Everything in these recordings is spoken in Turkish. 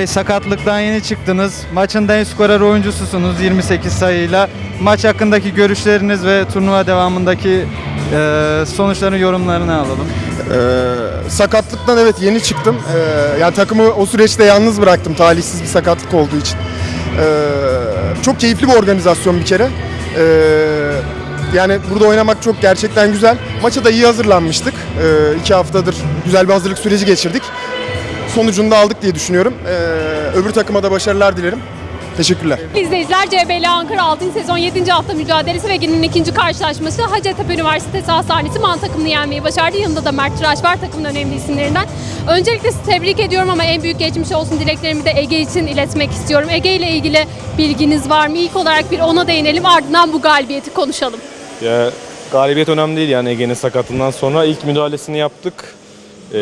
Bey sakatlıktan yeni çıktınız. Maçın en skorer oyuncususunuz 28 sayıyla. Maç hakkındaki görüşleriniz ve turnuva devamındaki e, sonuçların yorumlarını alalım. Ee, sakatlıktan evet yeni çıktım. Ee, yani takımı o süreçte yalnız bıraktım talihsiz bir sakatlık olduğu için. Ee, çok keyifli bir organizasyon bir kere. Ee, yani burada oynamak çok gerçekten güzel. Maça da iyi hazırlanmıştık. Ee, iki haftadır güzel bir hazırlık süreci geçirdik. Sonucunu da aldık diye düşünüyorum. Ee, öbür takıma da başarılar dilerim. Teşekkürler. İzleyiciler CBL Ankara 6. sezon 7. hafta mücadelesi ve günün ikinci karşılaşması Hacettepe Üniversitesi Hastanesi Man takımını yenmeyi başardı. Yanında da Mert Tıraş var takımın önemli isimlerinden. Öncelikle sizi tebrik ediyorum ama en büyük geçmiş olsun dileklerimi de Ege için iletmek istiyorum. Ege ile ilgili bilginiz var mı? İlk olarak bir ona değinelim ardından bu galibiyeti konuşalım. Ya galibiyet önemli değil yani Ege'nin sakatlığından sonra ilk müdahalesini yaptık. Ee,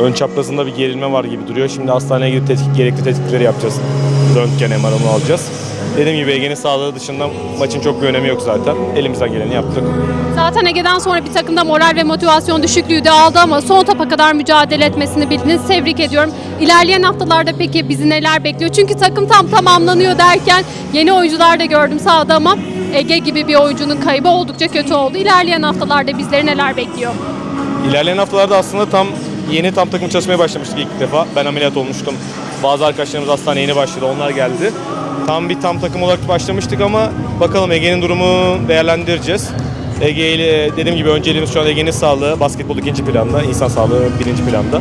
ön çaprazında bir gerilme var gibi duruyor. Şimdi hastaneye gidip tetkik, gerekli tetkikleri yapacağız. Röntgen MR'ını alacağız. Dediğim gibi Ege'nin sağlığı dışında maçın çok bir önemi yok zaten. Elimizden geleni yaptık. Zaten Ege'den sonra bir takımda moral ve motivasyon düşüklüğü de aldı ama son topa kadar mücadele etmesini bildiniz. Tebrik ediyorum. İlerleyen haftalarda peki bizi neler bekliyor? Çünkü takım tam tamamlanıyor derken yeni oyuncular da gördüm sahada ama Ege gibi bir oyuncunun kaybı oldukça kötü oldu. İlerleyen haftalarda bizleri neler bekliyor? İlerleyen haftalarda aslında tam yeni tam takım çalışmaya başlamıştık ilk defa. Ben ameliyat olmuştum. Bazı arkadaşlarımız hastaneye yeni başladı. Onlar geldi. Tam bir tam takım olarak başlamıştık ama bakalım Ege'nin durumu değerlendireceğiz. Ege ile dediğim gibi önceliğimiz şu an Ege'nin sağlığı, basketbol ikinci planda, insan sağlığı birinci planda.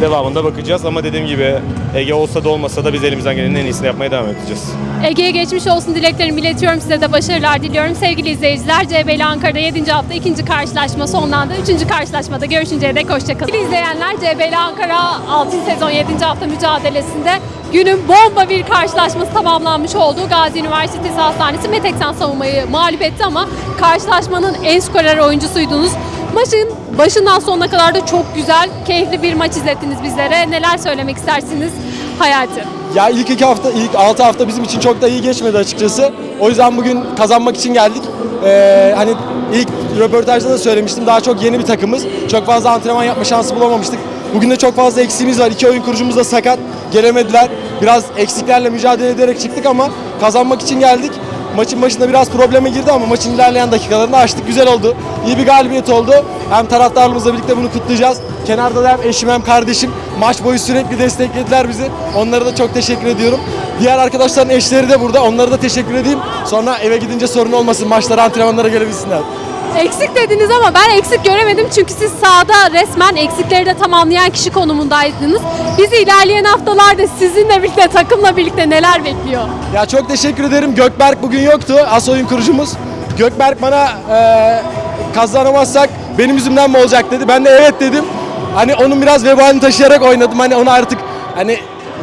Devamında bakacağız ama dediğim gibi Ege olsa da olmasa da biz elimizden gelenin en iyisini yapmaya devam edeceğiz. Ege'ye geçmiş olsun dileklerimi iletiyorum. Size de başarılar diliyorum. Sevgili izleyiciler CBL Ankara'da 7. hafta 2. karşılaşma sonlandı. 3. karşılaşmada görüşünceye dek hoşçakalın. Sevgili izleyenler Ankara 6. sezon 7. hafta mücadelesinde günün bomba bir karşılaşması tamamlanmış olduğu Gazi Üniversitesi Hastanesi Meteksan savunmayı mağlup etti ama karşılaşmanın en skorer oyuncusuydunuz. Maçın başından sonuna kadar da çok güzel, keyifli bir maç izlettiniz bizlere. Neler söylemek istersiniz Hayati? Ya ilk iki hafta, ilk altı hafta bizim için çok da iyi geçmedi açıkçası. O yüzden bugün kazanmak için geldik. Ee, hani ilk röportajda da söylemiştim daha çok yeni bir takımız. Çok fazla antrenman yapma şansı bulamamıştık. Bugün de çok fazla eksiğimiz var. İki oyun kurucumuz da sakat. Gelemediler. Biraz eksiklerle mücadele ederek çıktık ama kazanmak için geldik. Maçın başında biraz probleme girdi ama maçın ilerleyen dakikalarında açtık. Güzel oldu. İyi bir galibiyet oldu. Hem taraftarlarımızla birlikte bunu kutlayacağız. Kenarda da hem eşim hem kardeşim maç boyu sürekli desteklediler bizi. Onlara da çok teşekkür ediyorum. Diğer arkadaşların eşleri de burada. Onlara da teşekkür edeyim. Sonra eve gidince sorun olmasın. Maçlara, antrenmanlara gelebilsinler. Eksik dediniz ama ben eksik göremedim çünkü siz sahada resmen eksikleri de tamamlayan kişi konumundaydınız. Bizi ilerleyen haftalarda sizinle birlikte, takımla birlikte neler bekliyor? Ya çok teşekkür ederim. Gökberk bugün yoktu. As oyun kurucumuz. Gökberk bana eee kazanamazsak benim yüzümden mi olacak dedi. Ben de evet dedim. Hani onun biraz vebalini taşıyarak oynadım. Hani onu artık hani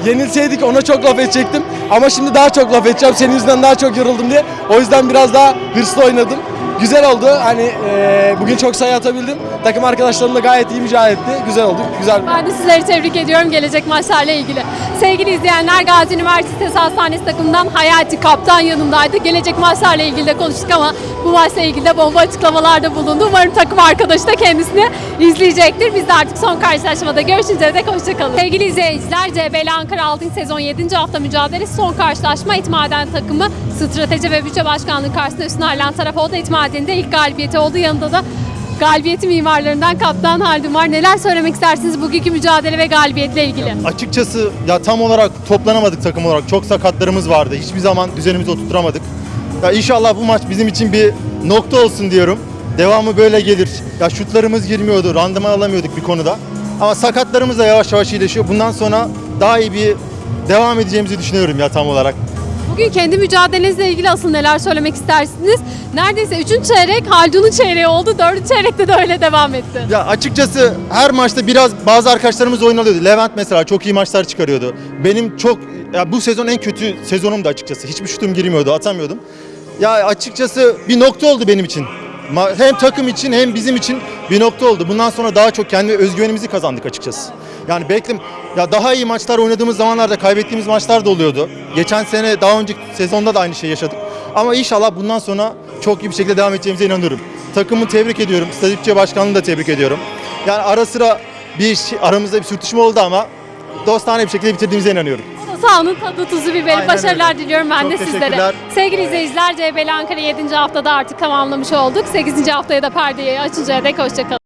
yenilseydik ona çok laf edecektim. Ama şimdi daha çok laf edeceğim. Senin yüzünden daha çok yoruldum diye. O yüzden biraz daha hırslı oynadım. Güzel oldu. Hani eee, bugün çok sayı atabildim. Takım arkadaşlarım da gayet iyi mücadele etti. Güzel oldu. Güzel. Ben de sizleri tebrik ediyorum gelecek maçlarla ilgili. Sevgili izleyenler Gazi Üniversitesi Hastanesi takımından Hayati Kaptan yanımdaydı. Gelecek maçlarla ilgili de konuştuk ama bu maçla ilgili de bomba açıklamalarda bulundu. Umarım takım arkadaşı da kendisini izleyecektir. Biz de artık son karşılaşmada görüşünceye dek hoşçakalın. Sevgili izleyiciler CBL Ankara 6. sezon 7. hafta mücadelesi son karşılaşma İtmaden takımı strateji ve bütçe başkanlığı karşısında üstün ayrılan taraf oldu. İtmaden'in de ilk galibiyeti oldu. Yanında da galibiyeti mimarlarından Kaptan Haldun var. Neler söylemek istersiniz bugünkü mücadele ve galibiyetle ilgili? Açıkçası ya tam olarak toplanamadık takım olarak. Çok sakatlarımız vardı. Hiçbir zaman düzenimizi oturtamadık. Ya inşallah bu maç bizim için bir nokta olsun diyorum. Devamı böyle gelir. Ya şutlarımız girmiyordu, randıman alamıyorduk bir konuda. Ama sakatlarımız da yavaş yavaş iyileşiyor. Bundan sonra daha iyi bir devam edeceğimizi düşünüyorum ya tam olarak. Bugün kendi mücadelenizle ilgili asıl neler söylemek istersiniz? Neredeyse 3. çeyrek Haldun'un çeyreği oldu. 4. çeyrekte de öyle devam etti. Ya açıkçası her maçta biraz bazı arkadaşlarımız oyun alıyordu. Levent mesela çok iyi maçlar çıkarıyordu. Benim çok ya bu sezon en kötü sezonumdu açıkçası. Hiçbir şutum girmiyordu, atamıyordum. Ya açıkçası bir nokta oldu benim için. Hem takım için hem bizim için bir nokta oldu. Bundan sonra daha çok kendi özgüvenimizi kazandık açıkçası. Yani beklim ya daha iyi maçlar oynadığımız zamanlarda kaybettiğimiz maçlar da oluyordu. Geçen sene daha önceki sezonda da aynı şeyi yaşadık. Ama inşallah bundan sonra çok iyi bir şekilde devam edeceğimize inanıyorum. Takımı tebrik ediyorum. Statikçi başkanını da tebrik ediyorum. Yani ara sıra bir şey- aramızda bir sürtüşme oldu ama dostane bir şekilde bitirdiğimize inanıyorum. Sahanın tadı tuzu biberi. Aynen Başarılar öyle. diliyorum ben Çok de sizlere. Sevgili izleyiciler CBL Ankara 7. haftada artık tamamlamış olduk. 8. haftaya da perdeyi açıncaya dek hoşçakalın.